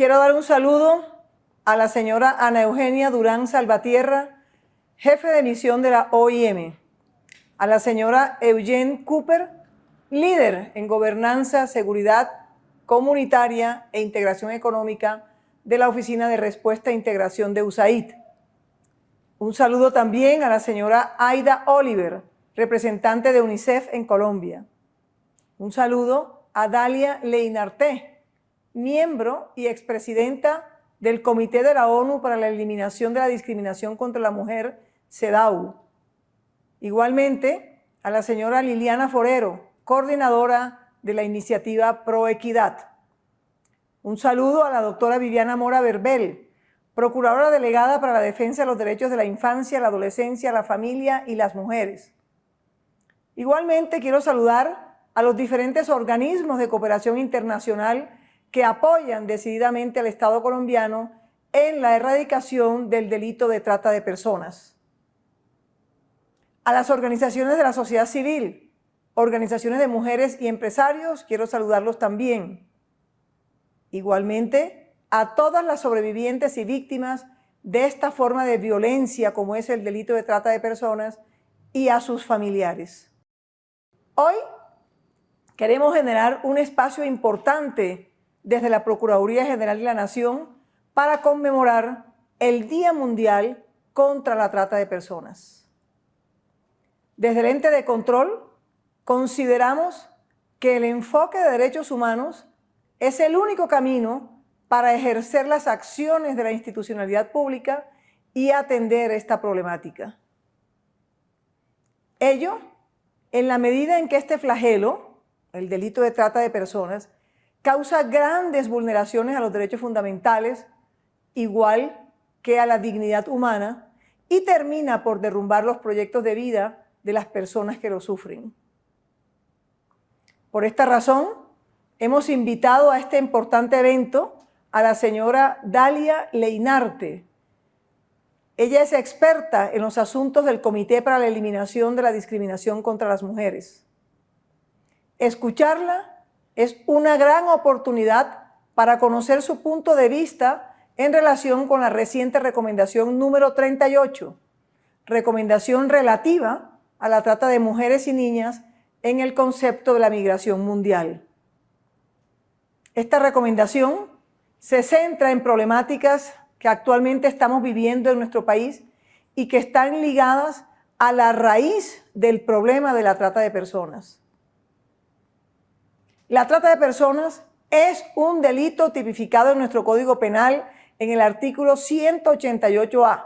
quiero dar un saludo a la señora Ana Eugenia Durán Salvatierra, jefe de misión de la OIM, a la señora Eugene Cooper, líder en gobernanza, seguridad comunitaria e integración económica de la Oficina de Respuesta e Integración de USAID. Un saludo también a la señora Aida Oliver, representante de UNICEF en Colombia. Un saludo a Dalia Leinarté, miembro y expresidenta del Comité de la ONU para la Eliminación de la Discriminación contra la Mujer, CEDAW. Igualmente, a la señora Liliana Forero, coordinadora de la iniciativa Proequidad. Un saludo a la doctora Viviana Mora Verbel, procuradora delegada para la defensa de los derechos de la infancia, la adolescencia, la familia y las mujeres. Igualmente quiero saludar a los diferentes organismos de cooperación internacional que apoyan decididamente al Estado colombiano en la erradicación del delito de trata de personas. A las organizaciones de la sociedad civil, organizaciones de mujeres y empresarios, quiero saludarlos también. Igualmente, a todas las sobrevivientes y víctimas de esta forma de violencia como es el delito de trata de personas y a sus familiares. Hoy queremos generar un espacio importante desde la Procuraduría General de la Nación para conmemorar el Día Mundial contra la Trata de Personas. Desde el ente de control consideramos que el enfoque de derechos humanos es el único camino para ejercer las acciones de la institucionalidad pública y atender esta problemática. Ello, en la medida en que este flagelo, el delito de trata de personas, causa grandes vulneraciones a los derechos fundamentales, igual que a la dignidad humana, y termina por derrumbar los proyectos de vida de las personas que lo sufren. Por esta razón, hemos invitado a este importante evento a la señora Dalia Leinarte. Ella es experta en los asuntos del Comité para la Eliminación de la Discriminación contra las Mujeres. Escucharla es una gran oportunidad para conocer su punto de vista en relación con la reciente recomendación número 38, recomendación relativa a la trata de mujeres y niñas en el concepto de la migración mundial. Esta recomendación se centra en problemáticas que actualmente estamos viviendo en nuestro país y que están ligadas a la raíz del problema de la trata de personas. La trata de personas es un delito tipificado en nuestro Código Penal en el artículo 188A.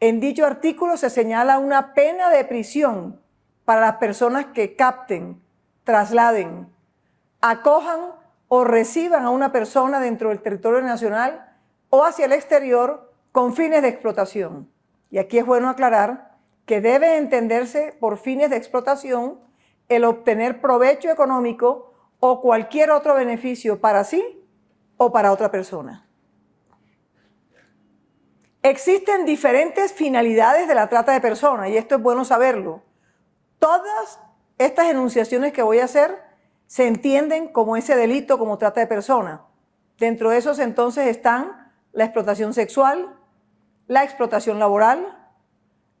En dicho artículo se señala una pena de prisión para las personas que capten, trasladen, acojan o reciban a una persona dentro del territorio nacional o hacia el exterior con fines de explotación. Y aquí es bueno aclarar que debe entenderse por fines de explotación el obtener provecho económico o cualquier otro beneficio para sí o para otra persona. Existen diferentes finalidades de la trata de personas y esto es bueno saberlo. Todas estas enunciaciones que voy a hacer se entienden como ese delito, como trata de persona. Dentro de esos entonces están la explotación sexual, la explotación laboral,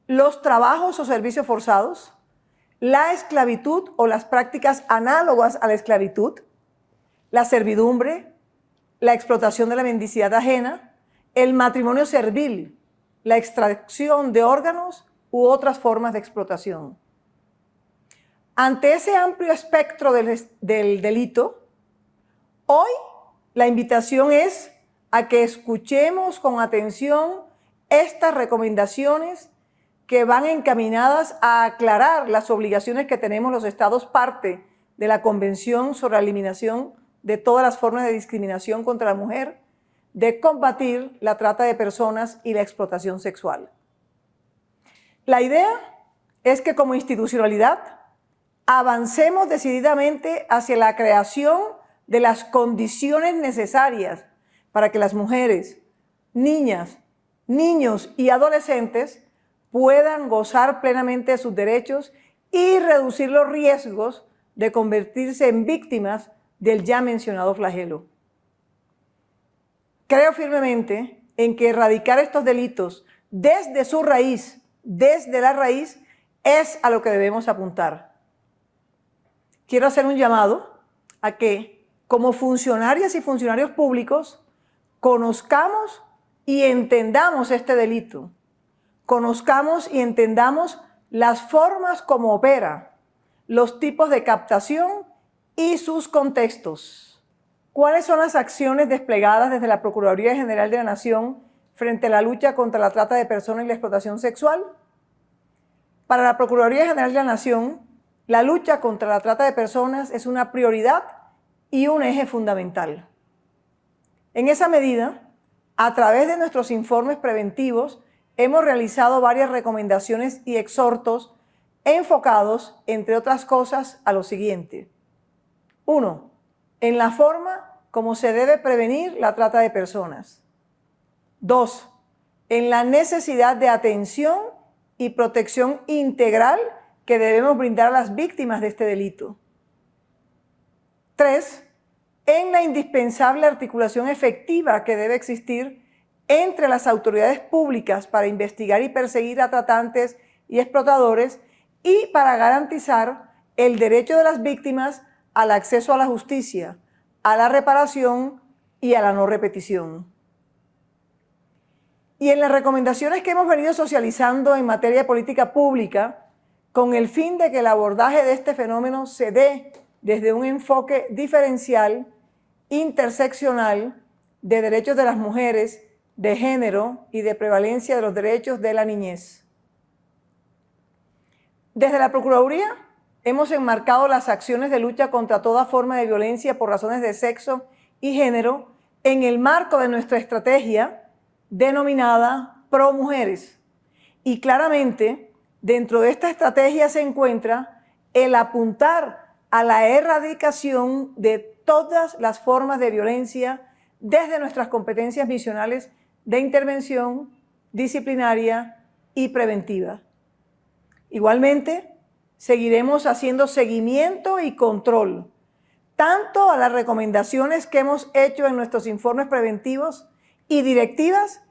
los trabajos o servicios forzados, la esclavitud o las prácticas análogas a la esclavitud, la servidumbre, la explotación de la mendicidad ajena, el matrimonio servil, la extracción de órganos u otras formas de explotación. Ante ese amplio espectro del, delito, hoy la invitación es a que escuchemos con atención estas recomendaciones que van encaminadas a aclarar las obligaciones que tenemos los estados parte de la Convención sobre la Eliminación de todas las formas de discriminación contra la mujer, de combatir la trata de personas y la explotación sexual. La idea es que como institucionalidad avancemos decididamente hacia la creación de las condiciones necesarias para que las mujeres, niñas, niños y adolescentes puedan gozar plenamente de sus derechos y reducir los riesgos de convertirse en víctimas del ya mencionado flagelo. Creo firmemente en que erradicar estos delitos desde su raíz, desde la raíz, es a lo que debemos apuntar. Quiero hacer un llamado a que, como funcionarias y funcionarios públicos, conozcamos y entendamos este delito. Conozcamos y entendamos las formas como opera, los tipos de captación y sus contextos. ¿Cuáles son las acciones desplegadas desde la Procuraduría General de la Nación frente a la lucha contra la trata de personas y la explotación sexual? Para la Procuraduría General de la Nación, la lucha contra la trata de personas es una prioridad y un eje fundamental. En esa medida, a través de nuestros informes preventivos, hemos realizado varias recomendaciones y exhortos enfocados, entre otras cosas, a lo siguiente. Uno, en la forma como se debe prevenir la trata de personas. Dos, en la necesidad de atención y protección integral que debemos brindar a las víctimas de este delito. Tres, en la indispensable articulación efectiva que debe existir entre las autoridades públicas para investigar y perseguir a tratantes y explotadores y para garantizar el derecho de las víctimas al acceso a la justicia, a la reparación y a la no repetición. Y en las recomendaciones que hemos venido socializando en materia de política pública, con el fin de que el abordaje de este fenómeno se dé desde un enfoque diferencial, interseccional, de derechos de las mujeres, de género y de prevalencia de los derechos de la niñez. Desde la Procuraduría hemos enmarcado las acciones de lucha contra toda forma de violencia por razones de sexo y género en el marco de nuestra estrategia denominada Pro Mujeres. Y claramente, dentro de esta estrategia se encuentra el apuntar a la erradicación de todas las formas de violencia desde nuestras competencias misionales de intervención disciplinaria y preventiva. Igualmente, seguiremos haciendo seguimiento y control, tanto a las recomendaciones que hemos hecho en nuestros informes preventivos y directivas,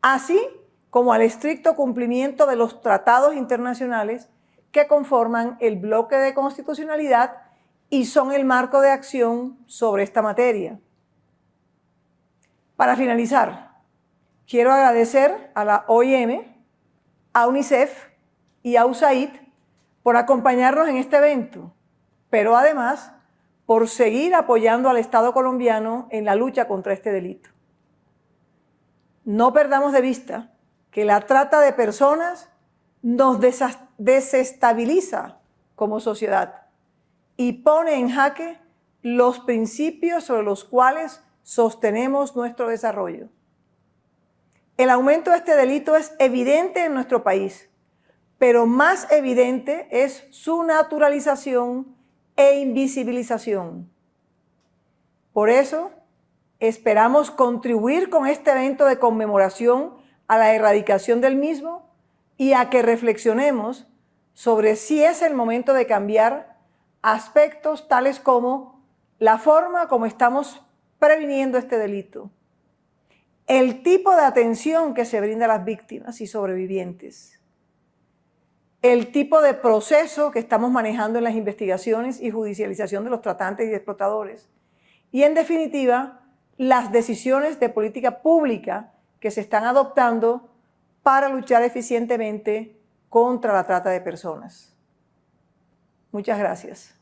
así como al estricto cumplimiento de los tratados internacionales que conforman el bloque de constitucionalidad y son el marco de acción sobre esta materia. Para finalizar, quiero agradecer a la OIM, a UNICEF y a USAID por acompañarnos en este evento, pero además por seguir apoyando al Estado colombiano en la lucha contra este delito. No perdamos de vista que la trata de personas nos desestabiliza como sociedad y pone en jaque los principios sobre los cuales sostenemos nuestro desarrollo. El aumento de este delito es evidente en nuestro país, pero más evidente es su naturalización e invisibilización. Por eso, Esperamos contribuir con este evento de conmemoración a la erradicación del mismo y a que reflexionemos sobre si es el momento de cambiar aspectos tales como la forma como estamos previniendo este delito, el tipo de atención que se brinda a las víctimas y sobrevivientes, el tipo de proceso que estamos manejando en las investigaciones y judicialización de los tratantes y explotadores, y en definitiva, las decisiones de política pública que se están adoptando para luchar eficientemente contra la trata de personas. Muchas gracias.